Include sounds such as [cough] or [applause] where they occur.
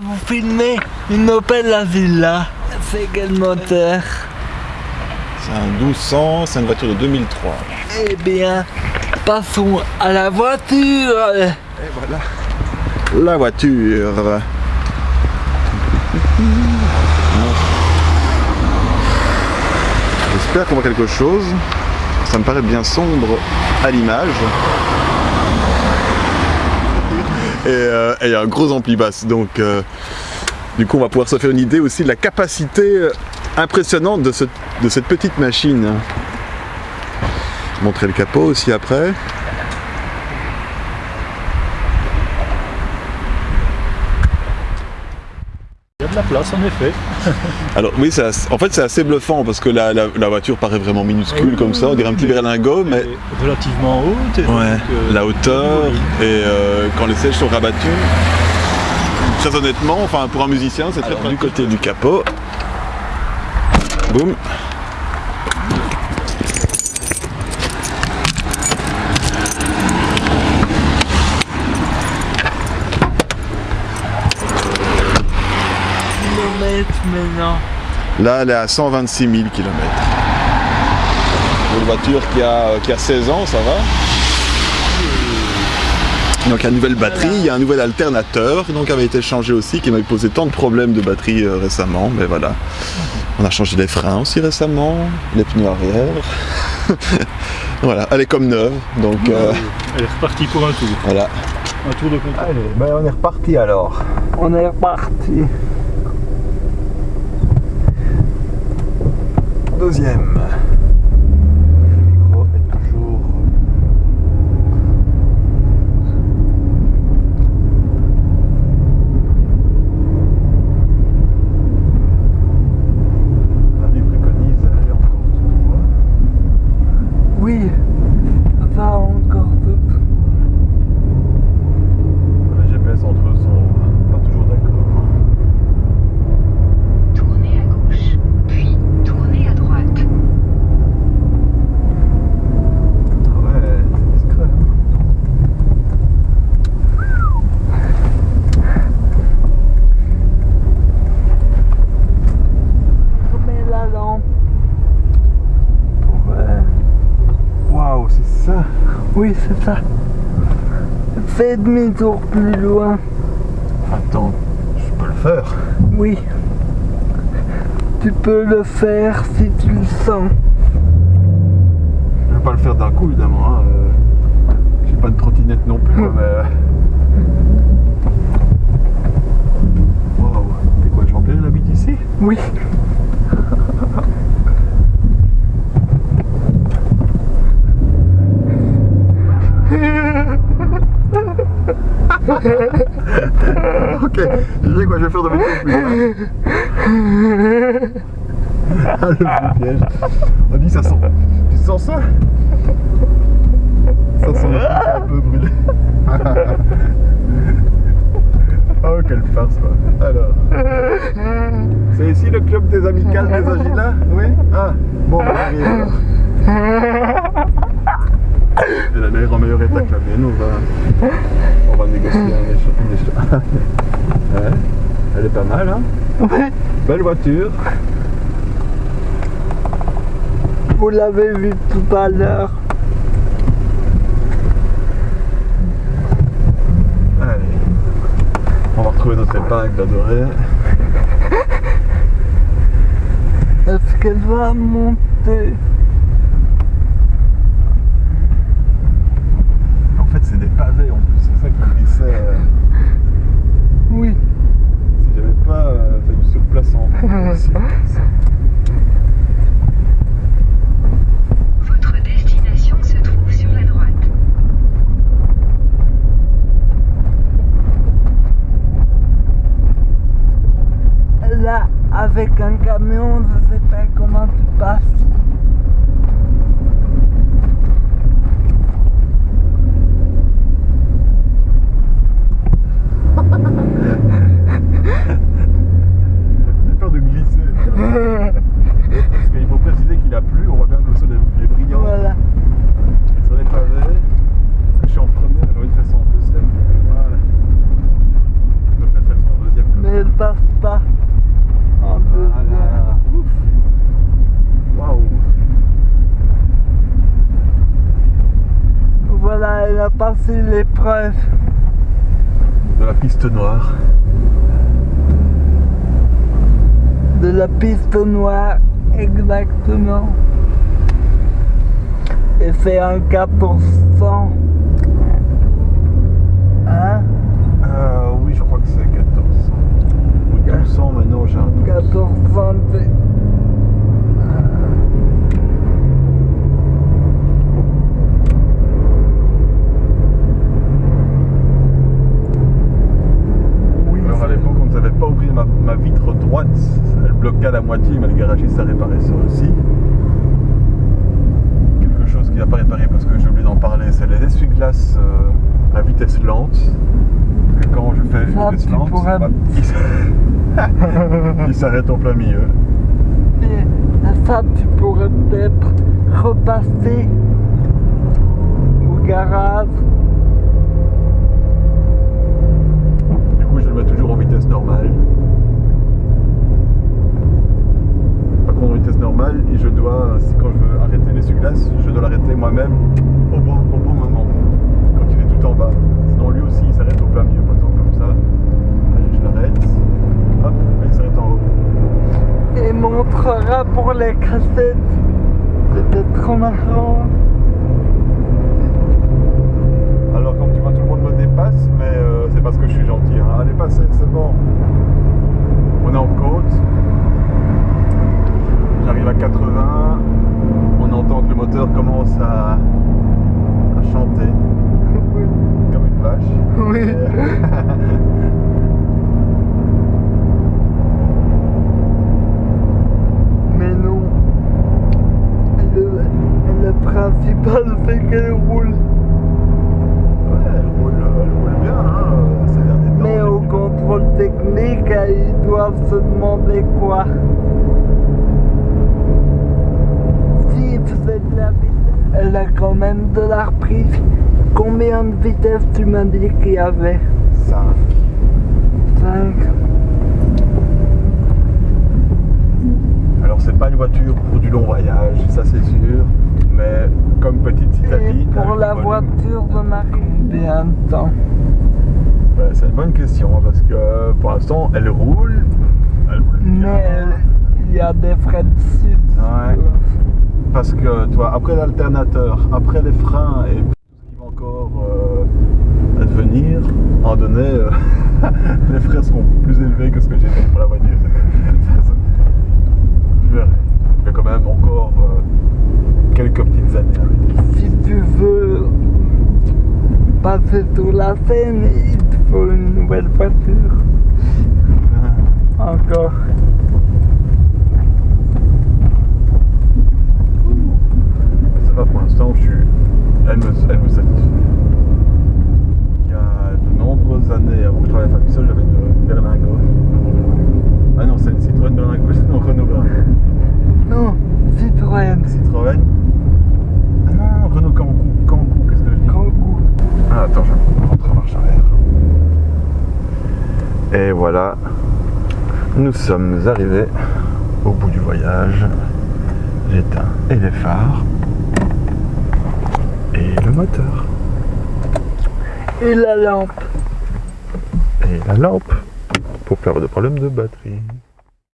vous filmer une Opel Avila. C'est quel moteur C'est un 1200, c'est une voiture de 2003. Eh bien, passons à la voiture. Et voilà la voiture. J'espère qu'on voit quelque chose. Ça me paraît bien sombre à l'image. Et euh, a un gros ampli basse, donc euh, du coup on va pouvoir se faire une idée aussi de la capacité euh, impressionnante de, ce- de cette petite machine. Montrer le capot aussi après. Il y a de la place en effet. [laughs] Alors oui, c'est assez- en fait c'est assez bluffant parce que la, la- la voiture paraît vraiment minuscule Oui, comme ça, on dirait un petit berlingot, mais relativement haute. ouais, donc, euh, la hauteur et euh, quand les sièges sont rabattus, très honnêtement, enfin pour un musicien c'est très Alors, du côté du capot, boum, Kilomètres maintenant. là elle est à 126 000 km. Une voiture qui a, qui a 16 ans, ça va donc il y a une nouvelle batterie, il y a un nouvel alternateur donc qui avait été changé aussi, qui m'avait posé tant de problèmes de batterie euh, récemment, mais voilà. On a changé les freins aussi récemment, les pneus arrière. [laughs] voilà, elle est comme neuve, donc euh, Elle est repartie pour un tour. voilà. Un tour de contrôle. Allez, ben on est reparti alors. On est reparti. Deuxième. Le micro est toujours. Lui préconise d'aller encore tout droit. Oui, ça encore tout. Les GPS entre eux sont pas toujours d'accord. Tournez à gauche, puis tournez à droite. Ah ouais, c'est discret. hein. Remets la lampe. Ouais. Waouh, c'est ça. Oui, c'est ça. Fais demi-tour plus loin. Attends, je peux le faire. Oui. Tu peux le faire si tu le sens. Je vais pas le faire d'un coup évidemment. Hein. euh, J'ai pas de trottinette non plus, quoi, mais. euh. Waouh, c'est quoi, Jean-Pierre il habite ici? Oui. [laughs] Ok, je sais quoi, je vais faire de mes loin. [laughs] Ah, le piège. On dit ça sent. Tu sens ça? Ça sent un peu brûlé. [laughs] oh, quelle farce. Alors. C'est ici le club des amicales des Agilas Oui? Ah, bon, on arrive alors. Elle a l'air en meilleur état que la mienne, on va, on va négocier un échange. [laughs] Ouais, elle est pas mal, hein. Belle voiture. Vous l'avez vu tout à l'heure. Allez. On va retrouver notre épingle adorée. Est-ce qu'elle va monter En fait, c'est des pavés en plus, c'est ça qui me glissait. euh, Oui. Si j'avais pas euh, fait du surplaçant. aussi. Votre destination se trouve sur la droite. Là, avec un camion, je sais pas comment tu passes. [laughs] J'ai peur de glisser. Parce qu'il faut préciser qu'il a plu, on voit bien que le sol est, est brillant. Voilà. Et sur les pavés, je suis en première, j'ai envie de faire ça en deuxième. Voilà. Je me fais faire ça en deuxième. comme passer l'épreuve. De la piste noire. De la piste noire, exactement. Et c'est un 4%. Hein? Euh, oui, je crois que c'est 1400. Ou 1200 maintenant, j'ai un doute. 14 c'est- Oui, Alors à c'est- l'époque, on ne savait pas ouvrir ma, ma vitre droite. Elle bloquait à la moitié, mais le garagiste a réparé ça aussi. Quelque chose qui n'a pas réparé parce que j'ai oublié d'en parler, c'est les essuie-glaces euh, à vitesse lente. Et quand je fais une vitesse lente, bah, [laughs] il s'arrête en plein milieu. Et ça, tu pourrais peut-être repasser au garage. Du coup, je le mets toujours en vitesse normale. Par contre, en vitesse normale, et je dois, si quand je veux arrêter l'essuie-glace, je dois l'arrêter moi-même au bon, au bon moment, quand il est tout en bas. Sinon, lui aussi, il s'arrête au plein milieu, par exemple, comme ça. Allez, je l'arrête. Hop, et il s'arrête en haut. Et pour les cassettes. C'était trop marrant. Alors, comme tu vois, tout le monde me dépasse, mais euh, c'est parce que je suis gentil. hein. Allez, passez, c'est bon. On est en côte. J'arrive à 80. On entend que le moteur commence à, à chanter comme une vache. Oui. Mais non. Le, le principal, c'est qu'elle roule. Ouais, elle roule, elle roule bien hein, euh, ces derniers temps. Mais au contrôle technique, ils doivent se demander quoi. Si de la vitesse, elle a quand même de la reprise. Combien de vitesses tu m'as dit qu'il y avait? 5. 5. Alors, c'est pas une voiture pour du long voyage, ça c'est sûr. Mais comme petite Et citadine. pour la volume, voiture de Marie, bien de temps. Ouais, c'est une bonne question hein, parce que euh, pour l'instant elle roule. Elle roule bien. Mais il y a des frais dessus. Ouais. Parce que toi, après l'alternateur, après les freins et tout ce qui va encore euh, advenir, à un donné, euh, [laughs] les frais seront plus élevés que ce que j'ai fait pour la voiture. [laughs] Je vais quand même encore euh, années. Si tu veux passer sur la scène, il te faut une nouvelle voiture. Encore. Ça va pour l'instant, je suis... elle, me, elle me satisfait. Il y a de nombreuses années, avant que je travaille à Fabricol, j'avais une, une Berlingot. Ah non, c'est une Citroën Berlingot, non, Renault Brun. Non, Citroën. Citroën Ah non, Renault Kangoo, Kangoo, qu'est-ce que je dis Kangoo. Ah attends, je rentre en marche arrière. Et voilà, nous sommes arrivés au bout du voyage. J'éteins et les phares et le moteur Et la lampe. et la lampe pour faire de problème de batterie.